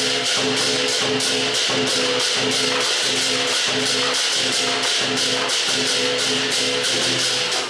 Thank you.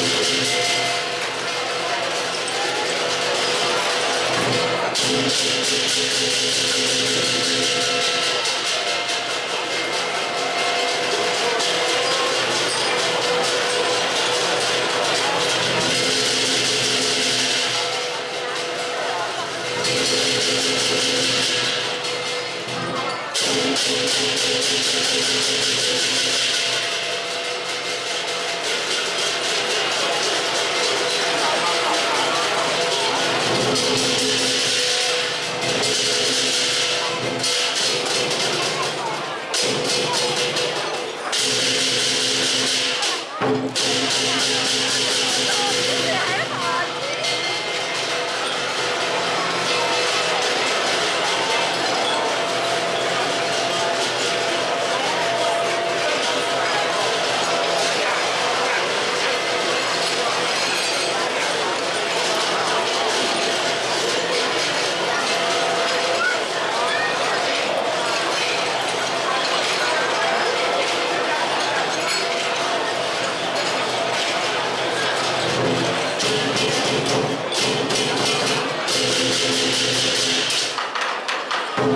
Thank 还好。